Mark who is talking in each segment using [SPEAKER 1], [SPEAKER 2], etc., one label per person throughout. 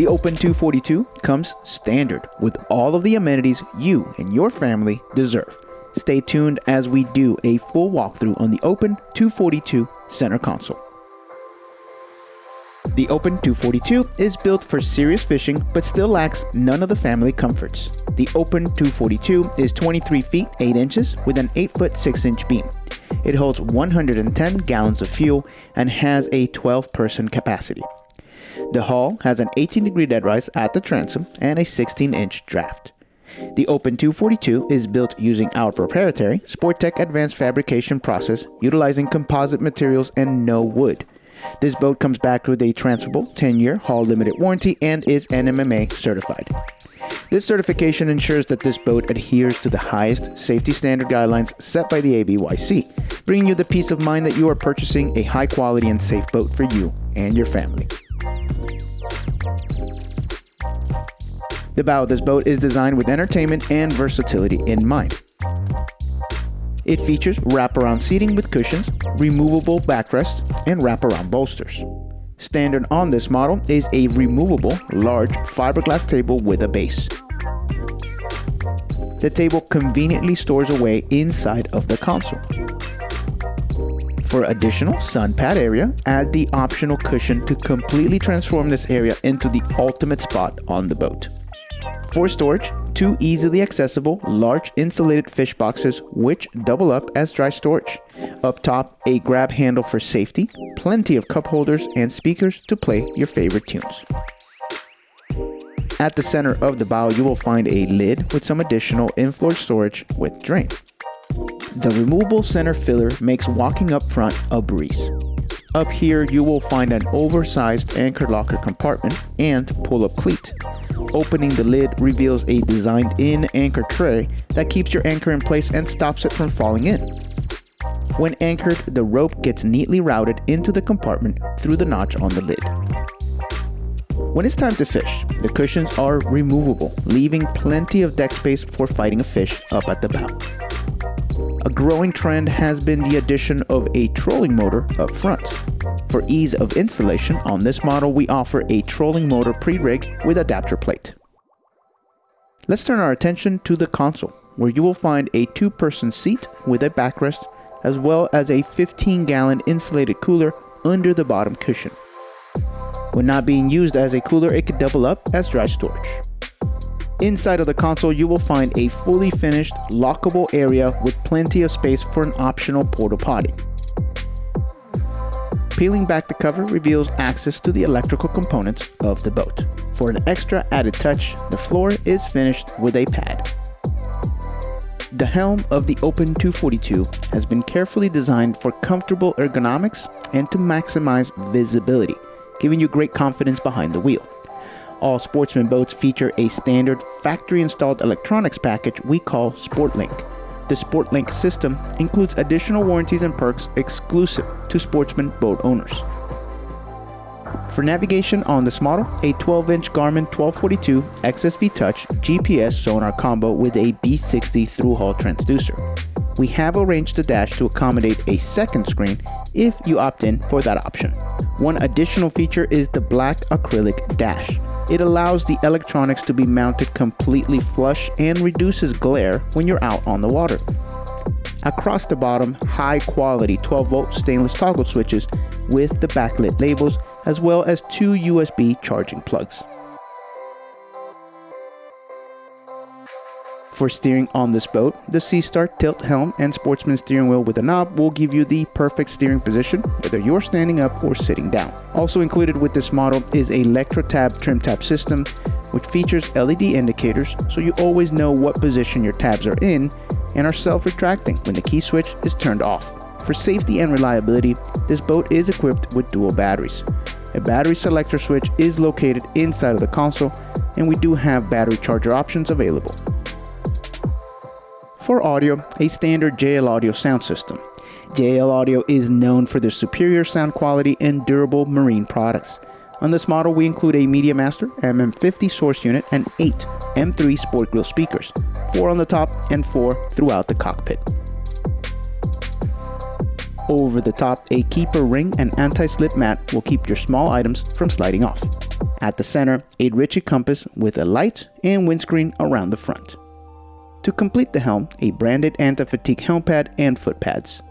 [SPEAKER 1] The Open 242 comes standard with all of the amenities you and your family deserve. Stay tuned as we do a full walkthrough on the Open 242 center console. The Open 242 is built for serious fishing but still lacks none of the family comforts. The Open 242 is 23 feet 8 inches with an 8 foot 6 inch beam. It holds 110 gallons of fuel and has a 12 person capacity. The hull has an 18 degree dead rise at the transom and a 16 inch draft. The Open 242 is built using our proprietary Sportech advanced fabrication process utilizing composite materials and no wood. This boat comes back with a transferable 10 year hull limited warranty and is NMMA certified. This certification ensures that this boat adheres to the highest safety standard guidelines set by the ABYC, bringing you the peace of mind that you are purchasing a high quality and safe boat for you and your family. The bow of this boat is designed with entertainment and versatility in mind. It features wraparound seating with cushions, removable backrests, and wraparound bolsters. Standard on this model is a removable large fiberglass table with a base. The table conveniently stores away inside of the console. For additional sun pad area, add the optional cushion to completely transform this area into the ultimate spot on the boat. For storage, two easily accessible large insulated fish boxes which double up as dry storage. Up top, a grab handle for safety, plenty of cup holders and speakers to play your favorite tunes. At the center of the bow, you will find a lid with some additional in-floor storage with drain. The removable center filler makes walking up front a breeze. Up here, you will find an oversized anchor locker compartment and pull-up cleat. Opening the lid reveals a designed-in anchor tray that keeps your anchor in place and stops it from falling in. When anchored, the rope gets neatly routed into the compartment through the notch on the lid. When it's time to fish, the cushions are removable, leaving plenty of deck space for fighting a fish up at the bow. A growing trend has been the addition of a trolling motor up front. For ease of installation, on this model we offer a trolling motor pre-rigged with adapter plate. Let's turn our attention to the console, where you will find a two-person seat with a backrest, as well as a 15-gallon insulated cooler under the bottom cushion. When not being used as a cooler, it could double up as dry storage. Inside of the console, you will find a fully finished, lockable area with plenty of space for an optional porta potty. Peeling back the cover reveals access to the electrical components of the boat. For an extra added touch, the floor is finished with a pad. The helm of the Open 242 has been carefully designed for comfortable ergonomics and to maximize visibility, giving you great confidence behind the wheel all Sportsman boats feature a standard factory installed electronics package we call SportLink. The SportLink system includes additional warranties and perks exclusive to Sportsman boat owners. For navigation on this model, a 12-inch Garmin 1242 XSV Touch GPS sonar combo with a B60 through-hull transducer. We have arranged the dash to accommodate a second screen if you opt in for that option. One additional feature is the black acrylic dash. It allows the electronics to be mounted completely flush and reduces glare when you're out on the water. Across the bottom, high quality 12 volt stainless toggle switches with the backlit labels as well as two USB charging plugs. For steering on this boat, the Seastar tilt helm and sportsman steering wheel with a knob will give you the perfect steering position whether you're standing up or sitting down. Also included with this model is a ElectroTab trim tab system which features LED indicators so you always know what position your tabs are in and are self-retracting when the key switch is turned off. For safety and reliability, this boat is equipped with dual batteries. A battery selector switch is located inside of the console and we do have battery charger options available. For audio, a standard JL Audio sound system. JL Audio is known for their superior sound quality and durable marine products. On this model, we include a Media Master MM50 source unit and 8 M3 Sport Grill speakers, 4 on the top and 4 throughout the cockpit. Over the top, a keeper ring and anti-slip mat will keep your small items from sliding off. At the center, a Ritchie compass with a light and windscreen around the front. To complete the helm, a branded anti-fatigue helm pad and foot pads.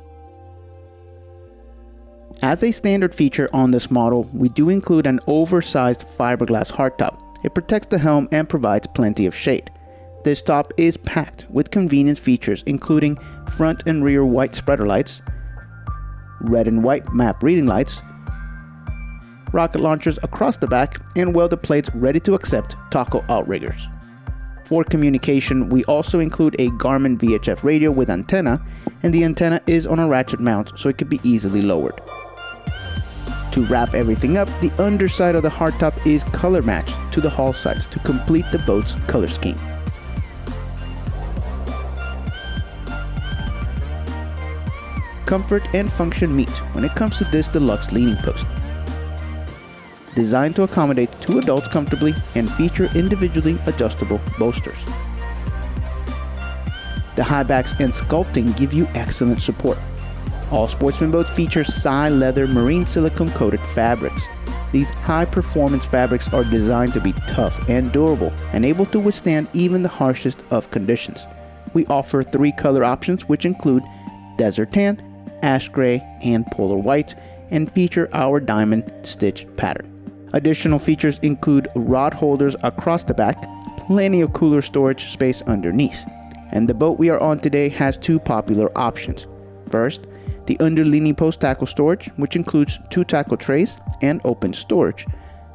[SPEAKER 1] As a standard feature on this model, we do include an oversized fiberglass hardtop. It protects the helm and provides plenty of shade. This top is packed with convenience features including front and rear white spreader lights, red and white map reading lights, rocket launchers across the back, and welded plates ready to accept taco outriggers. For communication, we also include a Garmin VHF radio with antenna, and the antenna is on a ratchet mount so it can be easily lowered. To wrap everything up, the underside of the hardtop is color matched to the hull sides to complete the boat's color scheme. Comfort and function meet when it comes to this deluxe leaning post. Designed to accommodate two adults comfortably and feature individually adjustable bolsters. The high backs and sculpting give you excellent support. All Sportsman boats feature Sileather marine silicone coated fabrics. These high performance fabrics are designed to be tough and durable and able to withstand even the harshest of conditions. We offer three color options which include desert tan, ash gray, and polar white, and feature our diamond stitch pattern. Additional features include rod holders across the back, plenty of cooler storage space underneath. And the boat we are on today has two popular options. First, the underleaning post tackle storage, which includes two tackle trays and open storage.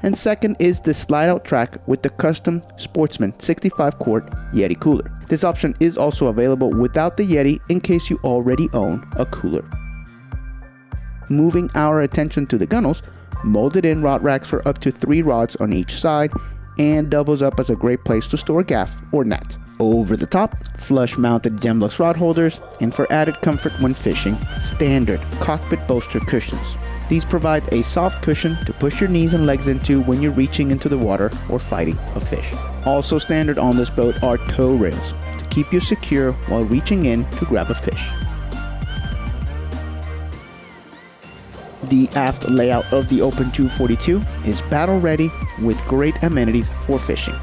[SPEAKER 1] And second is the slide out track with the custom Sportsman 65 quart Yeti cooler. This option is also available without the Yeti in case you already own a cooler. Moving our attention to the gunnels, molded in rod racks for up to three rods on each side and doubles up as a great place to store gaff or net. Over the top, flush mounted Gemlux rod holders, and for added comfort when fishing, standard cockpit bolster cushions. These provide a soft cushion to push your knees and legs into when you're reaching into the water or fighting a fish. Also standard on this boat are tow rails to keep you secure while reaching in to grab a fish. The aft layout of the Open 242 is battle ready with great amenities for fishing.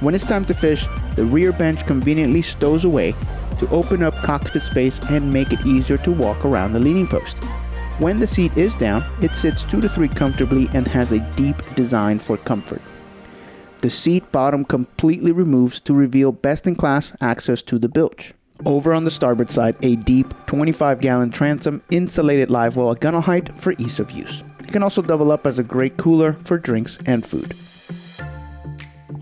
[SPEAKER 1] When it's time to fish, the rear bench conveniently stows away to open up cockpit space and make it easier to walk around the leaning post. When the seat is down, it sits 2 to 3 comfortably and has a deep design for comfort. The seat bottom completely removes to reveal best-in-class access to the bilge. Over on the starboard side, a deep 25 gallon transom insulated live well at gunnel height for ease of use. It can also double up as a great cooler for drinks and food.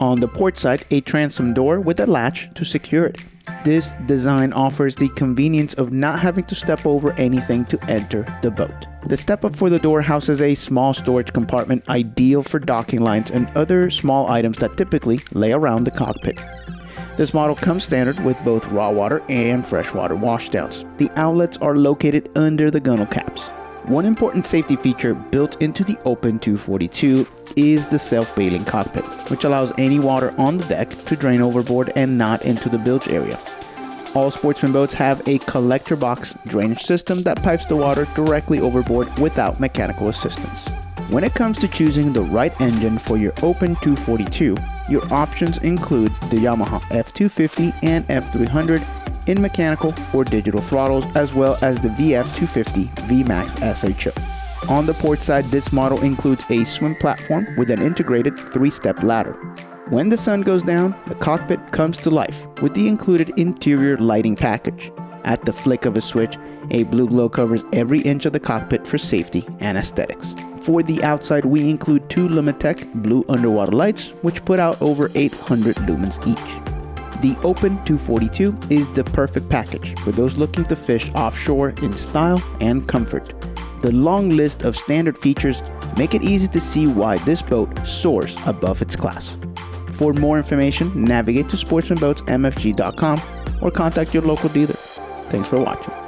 [SPEAKER 1] On the port side, a transom door with a latch to secure it. This design offers the convenience of not having to step over anything to enter the boat. The step up for the door houses a small storage compartment ideal for docking lines and other small items that typically lay around the cockpit. This model comes standard with both raw water and freshwater washdowns. The outlets are located under the gunnel caps. One important safety feature built into the Open 242 is the self-bailing cockpit, which allows any water on the deck to drain overboard and not into the bilge area. All sportsman boats have a collector box drainage system that pipes the water directly overboard without mechanical assistance. When it comes to choosing the right engine for your Open 242, your options include the Yamaha F250 and F300 in mechanical or digital throttles, as well as the VF250 VMAX SHO. On the port side, this model includes a swim platform with an integrated three-step ladder. When the sun goes down, the cockpit comes to life with the included interior lighting package. At the flick of a switch, a blue glow covers every inch of the cockpit for safety and aesthetics. For the outside, we include two Lumitec blue underwater lights, which put out over 800 lumens each. The Open 242 is the perfect package for those looking to fish offshore in style and comfort. The long list of standard features make it easy to see why this boat soars above its class. For more information, navigate to sportsmanboatsmfg.com or contact your local dealer. Thanks for watching.